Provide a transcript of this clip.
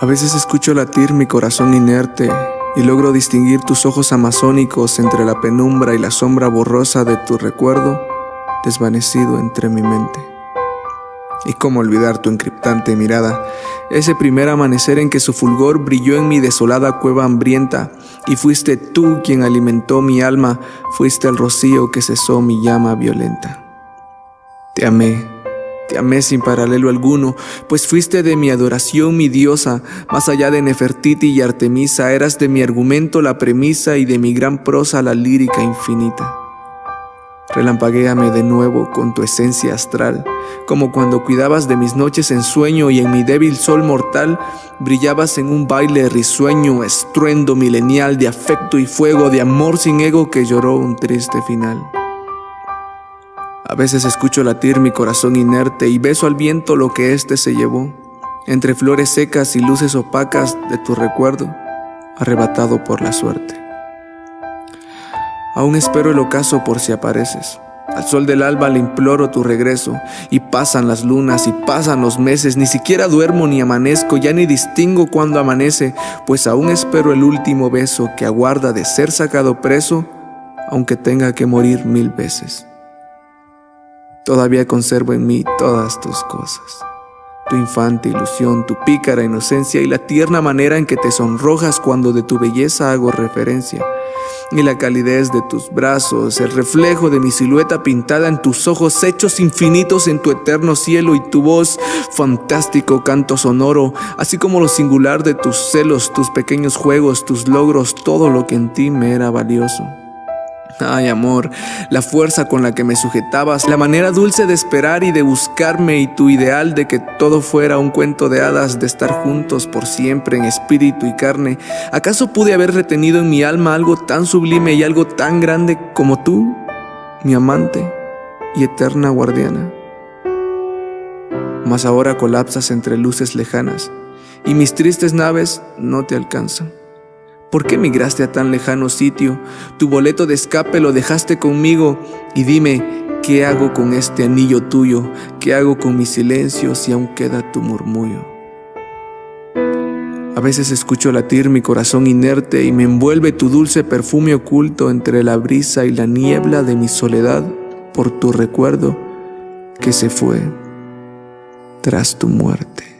A veces escucho latir mi corazón inerte y logro distinguir tus ojos amazónicos entre la penumbra y la sombra borrosa de tu recuerdo desvanecido entre mi mente. Y cómo olvidar tu encriptante mirada, ese primer amanecer en que su fulgor brilló en mi desolada cueva hambrienta, y fuiste tú quien alimentó mi alma, fuiste el rocío que cesó mi llama violenta. Te amé te amé sin paralelo alguno, pues fuiste de mi adoración mi diosa, más allá de Nefertiti y Artemisa, eras de mi argumento la premisa y de mi gran prosa la lírica infinita. Relampaguéame de nuevo con tu esencia astral, como cuando cuidabas de mis noches en sueño y en mi débil sol mortal brillabas en un baile risueño, estruendo milenial de afecto y fuego, de amor sin ego que lloró un triste final. A veces escucho latir mi corazón inerte y beso al viento lo que éste se llevó, entre flores secas y luces opacas de tu recuerdo, arrebatado por la suerte. Aún espero el ocaso por si apareces. Al sol del alba le imploro tu regreso, y pasan las lunas y pasan los meses, ni siquiera duermo ni amanezco, ya ni distingo cuando amanece, pues aún espero el último beso que aguarda de ser sacado preso, aunque tenga que morir mil veces. Todavía conservo en mí todas tus cosas. Tu infante ilusión, tu pícara inocencia y la tierna manera en que te sonrojas cuando de tu belleza hago referencia. Y la calidez de tus brazos, el reflejo de mi silueta pintada en tus ojos hechos infinitos en tu eterno cielo y tu voz, fantástico canto sonoro, así como lo singular de tus celos, tus pequeños juegos, tus logros, todo lo que en ti me era valioso. Ay, amor, la fuerza con la que me sujetabas, la manera dulce de esperar y de buscarme y tu ideal de que todo fuera un cuento de hadas, de estar juntos por siempre en espíritu y carne. ¿Acaso pude haber retenido en mi alma algo tan sublime y algo tan grande como tú, mi amante y eterna guardiana? Mas ahora colapsas entre luces lejanas y mis tristes naves no te alcanzan. ¿Por qué migraste a tan lejano sitio? Tu boleto de escape lo dejaste conmigo y dime, ¿qué hago con este anillo tuyo? ¿Qué hago con mi silencio si aún queda tu murmullo? A veces escucho latir mi corazón inerte y me envuelve tu dulce perfume oculto entre la brisa y la niebla de mi soledad por tu recuerdo que se fue tras tu muerte.